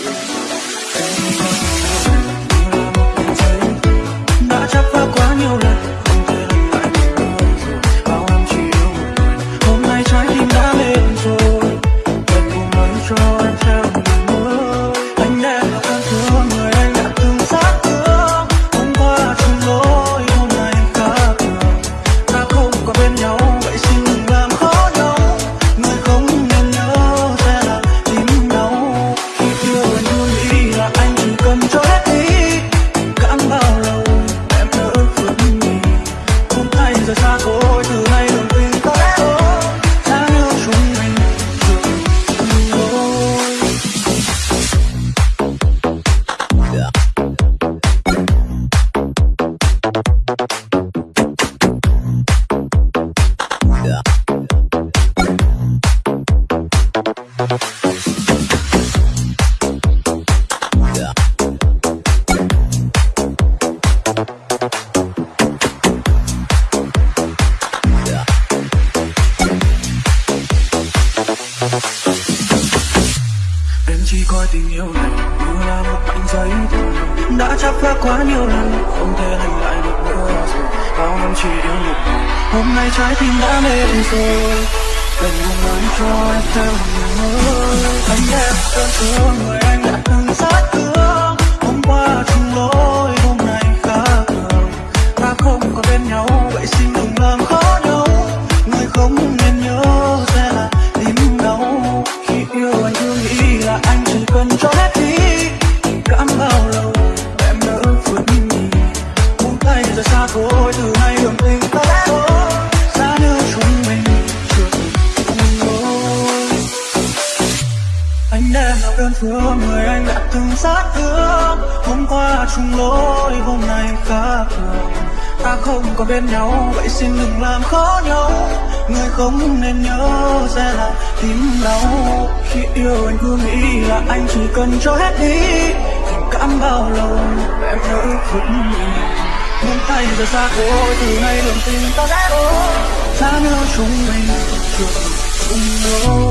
đã Em chỉ coi tình yêu này, như là một mảnh giấy thôi Đã chấp phá quá nhiều lần, Không thể hành lại được nữa rồi. Bao năm chỉ yêu một người Hôm nay trái tim đã mệt rồi. Cần một người cho em theo người Anh em đơn thương người anh đã từng sát thương Hôm qua chung lối, hôm nay khác thường Ta không còn bên nhau, vậy xin đừng làm khó nhau. Người không anh em là đơn phương người anh đã từng sát thương hôm qua chung lối, hôm nay khác thường. Ta không còn bên nhau, vậy xin đừng làm khó nhau. Người không nên nhớ sẽ là tim đau. Khi yêu anh cứ nghĩ là anh chỉ cần cho hết đi. Tình cảm bao lâu em nỡ vứt mình muốn tay giờ xa thôi từ nay đường tình ta sẽ thôi giá nhớ chúng mình chưa từng chung lối